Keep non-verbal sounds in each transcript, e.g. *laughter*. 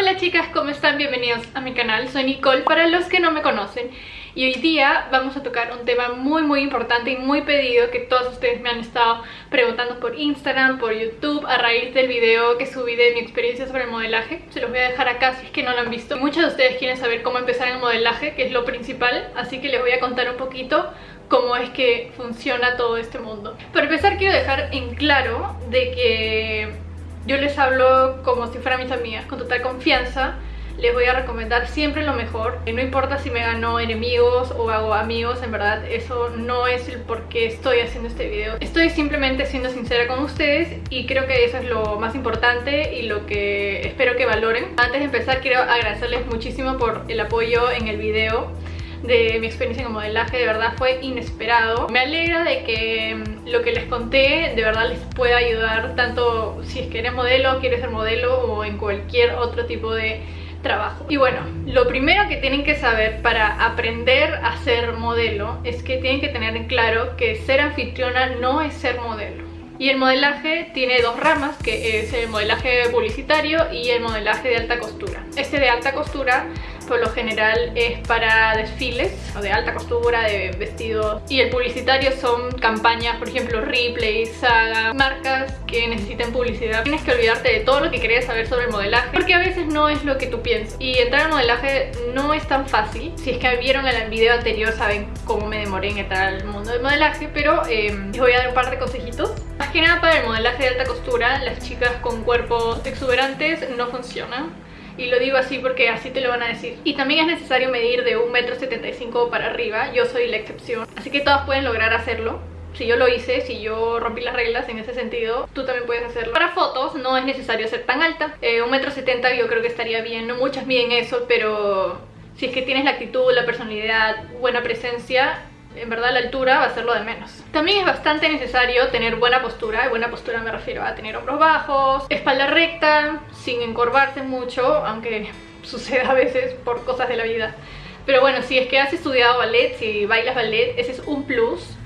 Hola chicas, ¿cómo están? Bienvenidos a mi canal, soy Nicole para los que no me conocen. Y hoy día vamos a tocar un tema muy muy importante y muy pedido que todos ustedes me han estado preguntando por Instagram, por YouTube a raíz del video que subí de mi experiencia sobre el modelaje. Se los voy a dejar acá si es que no lo han visto. Muchos de ustedes quieren saber cómo empezar el modelaje que es lo principal así que les voy a contar un poquito cómo es que funciona todo este mundo. Para empezar quiero dejar en claro de que yo les hablo como si fueran mis amigas, con total confianza. Les voy a recomendar siempre lo mejor. No importa si me gano enemigos o hago amigos, en verdad eso no es el por qué estoy haciendo este video. Estoy simplemente siendo sincera con ustedes y creo que eso es lo más importante y lo que espero que valoren. Antes de empezar quiero agradecerles muchísimo por el apoyo en el video de mi experiencia en modelaje, de verdad fue inesperado. Me alegra de que mm, lo que les conté de verdad les pueda ayudar tanto si es que eres modelo, quieres ser modelo o en cualquier otro tipo de trabajo. Y bueno, lo primero que tienen que saber para aprender a ser modelo es que tienen que tener en claro que ser anfitriona no es ser modelo. Y el modelaje tiene dos ramas, que es el modelaje publicitario y el modelaje de alta costura. Este de alta costura por lo general es para desfiles o de alta costura, de vestidos y el publicitario son campañas, por ejemplo Ripley, Saga, marcas que necesiten publicidad. Tienes que olvidarte de todo lo que querías saber sobre el modelaje porque a veces no es lo que tú piensas. Y entrar al modelaje no es tan fácil. Si es que vieron el video anterior saben cómo me demoré en entrar al mundo del modelaje pero eh, les voy a dar un par de consejitos. Más que nada para el modelaje de alta costura las chicas con cuerpos exuberantes no funcionan y lo digo así porque así te lo van a decir. Y también es necesario medir de 1,75m para arriba, yo soy la excepción. Así que todas pueden lograr hacerlo. Si yo lo hice, si yo rompí las reglas en ese sentido, tú también puedes hacerlo. Para fotos no es necesario ser tan alta. Eh, 1,70m yo creo que estaría bien. No muchas miden eso, pero si es que tienes la actitud, la personalidad, buena presencia, en verdad la altura va a ser lo de menos. También es bastante necesario tener buena postura, y buena postura me refiero a tener hombros bajos, espalda recta, sin encorvarse mucho, aunque *laughs* sucede a veces por cosas de la vida. Pero bueno, si es que has estudiado ballet, si bailas ballet, ese es un plus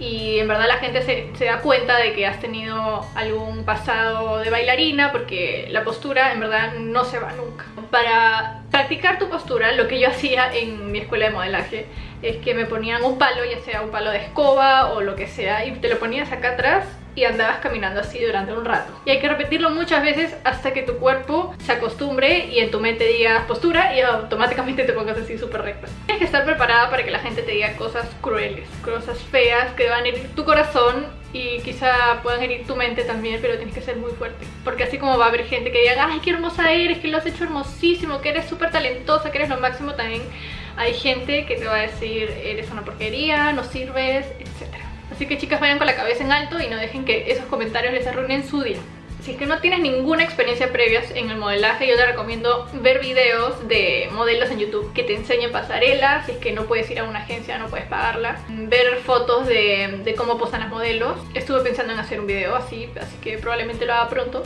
y en verdad la gente se, da cuenta de que has tenido algún pasado de bailarina porque la postura en verdad no se va nunca. Para practicar tu postura, lo que yo hacía en mi escuela de modelaje es que me ponían un palo, ya sea un palo de escoba o lo que sea, y te lo ponías acá atrás y andabas caminando así durante un rato. Y hay que repetirlo muchas veces hasta que tu cuerpo se acostumbre y en tu mente digas postura y automáticamente te pongas así súper recta. Tienes que estar preparada para que la gente te diga cosas crueles, cosas feas que van a herir tu corazón y quizá puedan herir tu mente también, pero tienes que ser muy fuerte. Porque así como va a haber gente que diga, ay, qué hermosa eres, que lo has hecho hermosísimo, que eres súper talentosa, que eres lo máximo, también hay gente que te va a decir, eres una porquería, no sirves, etc. Así que chicas vayan con la cabeza en alto y no dejen que esos comentarios les arruinen su día. Si es que no tienes ninguna experiencia previa en el modelaje, yo te recomiendo ver videos de modelos en YouTube que te enseñen pasarela, si es que no puedes ir a una agencia, no puedes pagarla. Ver fotos de, de cómo posan las modelos. Estuve pensando en hacer un video así, así que probablemente lo haga pronto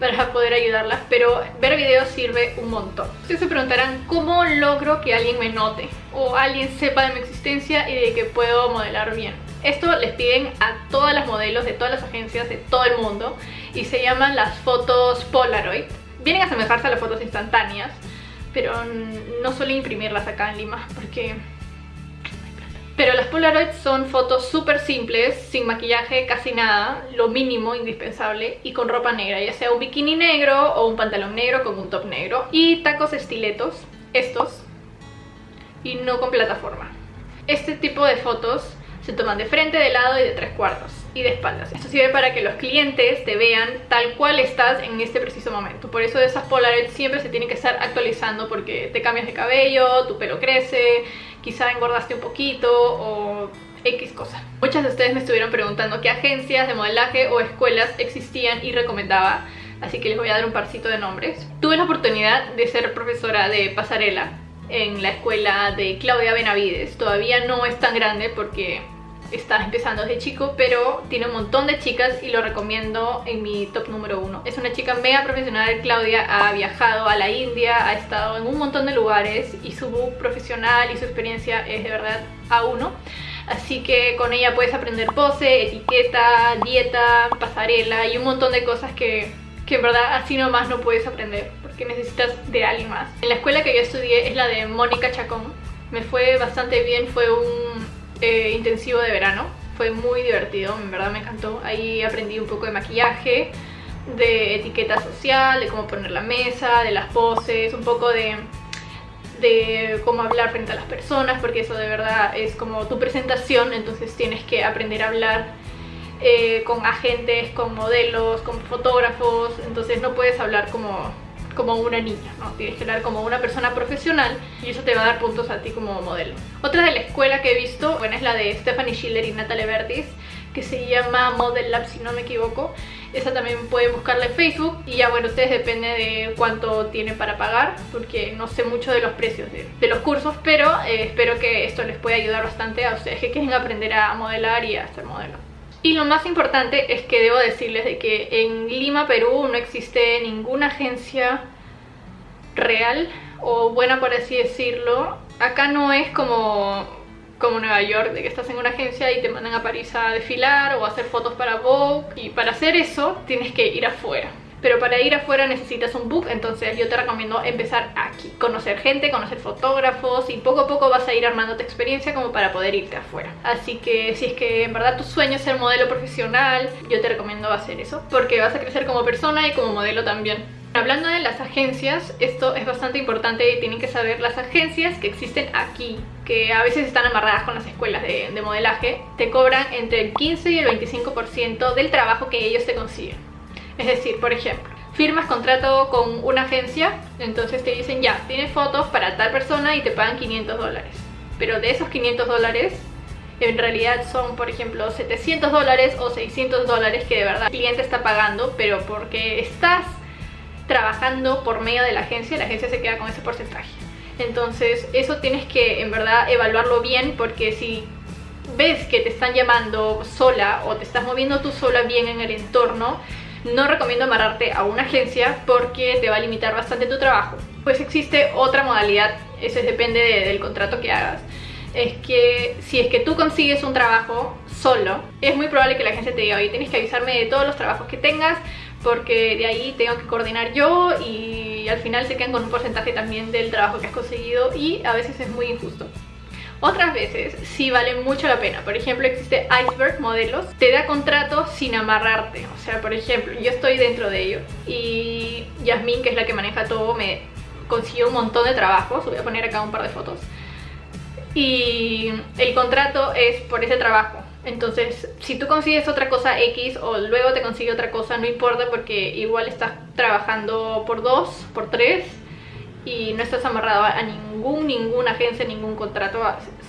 para poder ayudarlas, pero ver videos sirve un montón. Ustedes se preguntarán cómo logro que alguien me note o alguien sepa de mi existencia y de que puedo modelar bien. Esto les piden a todas las modelos de todas las agencias de todo el mundo y se llaman las fotos Polaroid. Vienen a asemejarse a las fotos instantáneas, pero no suelen imprimirlas acá en Lima porque... Pero las Polaroid son fotos súper simples, sin maquillaje, casi nada, lo mínimo indispensable y con ropa negra, ya sea un bikini negro o un pantalón negro con un top negro y tacos estiletos, estos, y no con plataforma. Este tipo de fotos se toman de frente, de lado y de tres cuartos y de espaldas. Esto sirve para que los clientes te vean tal cual estás en este preciso momento. Por eso esas Polaroid siempre se tienen que estar actualizando porque te cambias de cabello, tu pelo crece, quizá engordaste un poquito o X cosa. Muchas de ustedes me estuvieron preguntando qué agencias de modelaje o escuelas existían y recomendaba, así que les voy a dar un parcito de nombres. Tuve la oportunidad de ser profesora de pasarela en la escuela de Claudia Benavides. Todavía no es tan grande porque está empezando desde chico, pero tiene un montón de chicas y lo recomiendo en mi top número uno. Es una chica mega profesional, Claudia ha viajado a la India, ha estado en un montón de lugares y su book profesional y su experiencia es de verdad a uno. Así que con ella puedes aprender pose, etiqueta, dieta, pasarela y un montón de cosas que, que en verdad así nomás no puedes aprender porque necesitas de alguien más. En la escuela que yo estudié es la de Mónica Chacón. Me fue bastante bien, fue un intensivo de verano. Fue muy divertido, en verdad me encantó. Ahí aprendí un poco de maquillaje, de etiqueta social, de cómo poner la mesa, de las poses, un poco de de cómo hablar frente a las personas, porque eso de verdad es como tu presentación, entonces tienes que aprender a hablar eh, con agentes, con modelos, con fotógrafos, entonces no puedes hablar como, como una niña, ¿no? Tienes que hablar como una persona profesional y eso te va a dar puntos a ti como modelo. Otra de la escuela que he visto, bueno, es la de Stephanie Schiller y Natalie Vertis, que se llama Model Lab si no me equivoco esa también pueden buscarla en Facebook y ya bueno, ustedes depende de cuánto tienen para pagar porque no sé mucho de los precios de, los cursos pero eh, espero que esto les pueda ayudar bastante a ustedes que quieren aprender a modelar y a hacer modelo. Y lo más importante es que debo decirles de que en Lima, Perú no existe ninguna agencia real o buena por así decirlo. Acá no es como como Nueva York, de que estás en una agencia y te mandan a París a desfilar o a hacer fotos para Vogue y para hacer eso tienes que ir afuera pero para ir afuera necesitas un book, entonces yo te recomiendo empezar aquí, conocer gente, conocer fotógrafos y poco a poco vas a ir armando tu experiencia como para poder irte afuera. Así que si es que en verdad tu sueño es ser modelo profesional, yo te recomiendo hacer eso, porque vas a crecer como persona y como modelo también. Hablando de las agencias, esto es bastante importante y tienen que saber las agencias que existen aquí, que a veces están amarradas con las escuelas de, modelaje, te cobran entre el 15 y el 25% del trabajo que ellos te consiguen. Es decir, por ejemplo, firmas contrato con una agencia, entonces te dicen ya, tienes fotos para tal persona y te pagan 500 dólares. Pero de esos 500 dólares, en realidad son, por ejemplo, 700 dólares o 600 dólares que de verdad el cliente está pagando, pero porque estás trabajando por medio de la agencia, la agencia se queda con ese porcentaje. Entonces eso tienes que en verdad evaluarlo bien porque si ves que te están llamando sola o te estás moviendo tú sola bien en el entorno, no recomiendo amarrarte a una agencia porque te va a limitar bastante tu trabajo. Pues existe otra modalidad, eso depende del contrato que hagas. Es que si es que tú consigues un trabajo solo, es muy probable que la agencia te diga, oye, tienes que avisarme de todos los trabajos que tengas porque de ahí tengo que coordinar yo y al final se quedan con un porcentaje también del trabajo que has conseguido y a veces es muy injusto. Otras veces sí vale mucho la pena. Por ejemplo, existe Iceberg Modelos. Te da contrato sin amarrarte. O sea, por ejemplo, yo estoy dentro de ello. Y Yasmin, que es la que maneja todo, me consiguió un montón de trabajos. Voy a poner acá un par de fotos. Y el contrato es por ese trabajo. Entonces, si tú consigues otra cosa X o luego te consigue otra cosa, no importa porque igual estás trabajando por dos, por tres y no estás amarrado a ningún, ninguna agencia, ningún contrato,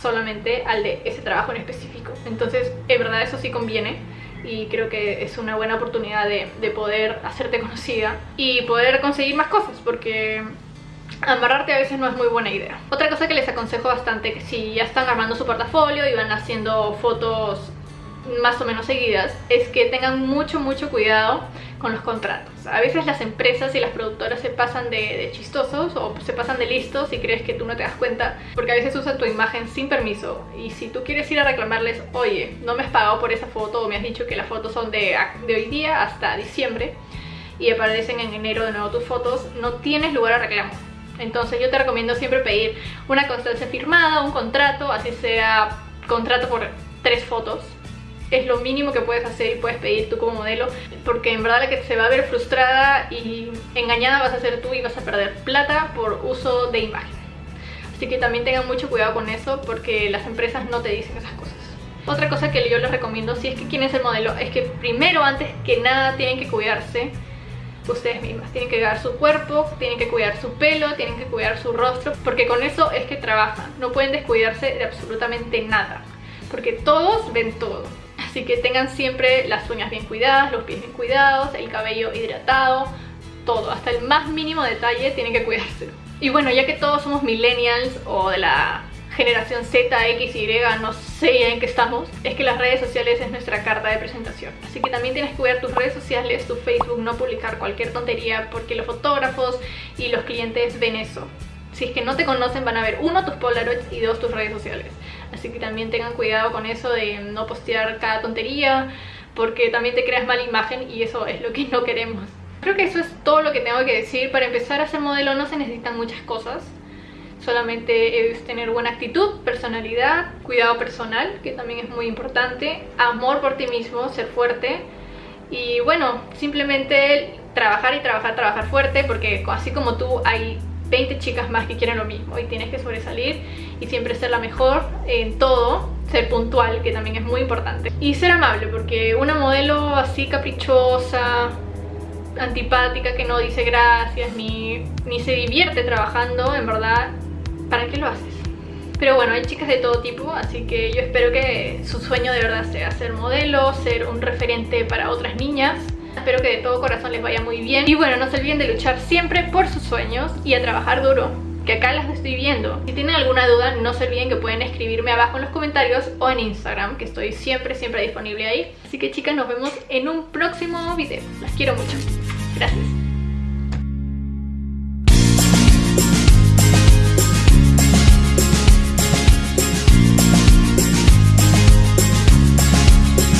solamente al de ese trabajo en específico. Entonces, en verdad eso sí conviene y creo que es una buena oportunidad de, de poder hacerte conocida y poder conseguir más cosas porque amarrarte a veces no es muy buena idea. Otra cosa que les aconsejo bastante, que si ya están armando su portafolio y van haciendo fotos más o menos seguidas, es que tengan mucho, mucho cuidado con los contratos. A veces las empresas y las productoras se pasan de, chistosos o se pasan de listos y crees que tú no te das cuenta porque a veces usan tu imagen sin permiso y si tú quieres ir a reclamarles, oye, no me has pagado por esa foto o me has dicho que las fotos son de, de hoy día hasta diciembre y aparecen en enero de nuevo tus fotos, no tienes lugar a reclamo entonces yo te recomiendo siempre pedir una constancia firmada, un contrato, así sea contrato por tres fotos. Es lo mínimo que puedes hacer y puedes pedir tú como modelo porque en verdad la que se va a ver frustrada y engañada vas a ser tú y vas a perder plata por uso de imagen. Así que también tengan mucho cuidado con eso porque las empresas no te dicen esas cosas. Otra cosa que yo les recomiendo si es que quieren ser modelo es que primero antes que nada tienen que cuidarse ustedes mismas. Tienen que cuidar su cuerpo, tienen que cuidar su pelo, tienen que cuidar su rostro, porque con eso es que trabajan. No pueden descuidarse de absolutamente nada, porque todos ven todo. Así que tengan siempre las uñas bien cuidadas, los pies bien cuidados, el cabello hidratado, todo, hasta el más mínimo detalle tienen que cuidárselo. Y bueno, ya que todos somos millennials o de la generación Z, X, Y, no sé en qué estamos, es que las redes sociales es nuestra carta de presentación. Así que también tienes que cuidar tus redes sociales, tu Facebook, no publicar cualquier tontería porque los fotógrafos y los clientes ven eso. Si es que no te conocen van a ver uno tus Polaroids y dos tus redes sociales. Así que también tengan cuidado con eso de no postear cada tontería porque también te creas mala imagen y eso es lo que no queremos. Creo que eso es todo lo que tengo que decir. Para empezar a ser modelo no se necesitan muchas cosas. Solamente es tener buena actitud, personalidad, cuidado personal, que también es muy importante, amor por ti mismo, ser fuerte y bueno, simplemente trabajar y trabajar, trabajar fuerte porque así como tú hay 20 chicas más que quieren lo mismo y tienes que sobresalir y siempre ser la mejor en todo, ser puntual, que también es muy importante. Y ser amable, porque una modelo así caprichosa, antipática, que no dice gracias, ni, ni se divierte trabajando, en verdad, ¿para qué lo haces? Pero bueno, hay chicas de todo tipo, así que yo espero que su sueño de verdad sea ser modelo, ser un referente para otras niñas. Espero que de todo corazón les vaya muy bien. Y bueno, no se olviden de luchar siempre por sus sueños y a trabajar duro, que acá las estoy viendo. Si tienen alguna duda, no se olviden que pueden escribirme abajo en los comentarios o en Instagram, que estoy siempre, siempre disponible ahí. Así que chicas, nos vemos en un próximo video. Las quiero mucho. Gracias.